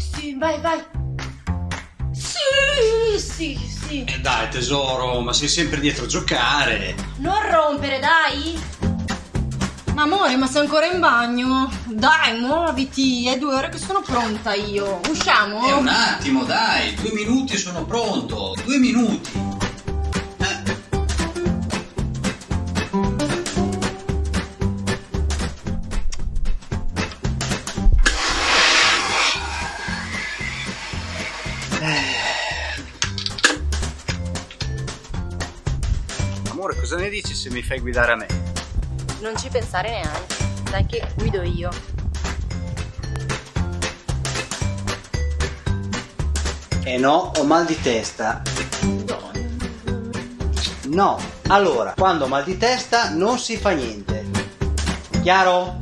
sì, vai, vai. Sì, sì, sì. Eh dai tesoro, ma sei sempre dietro a giocare. Non rompere, dai. Ma amore, ma sei ancora in bagno? Dai, muoviti, è due ore che sono pronta io. Usciamo? E un attimo, dai, due minuti sono pronto. Due minuti. Amore, cosa ne dici se mi fai guidare a me? Non ci pensare neanche. Dai che guido io. Eh no, ho mal di testa. No, allora, quando ho mal di testa non si fa niente. Chiaro?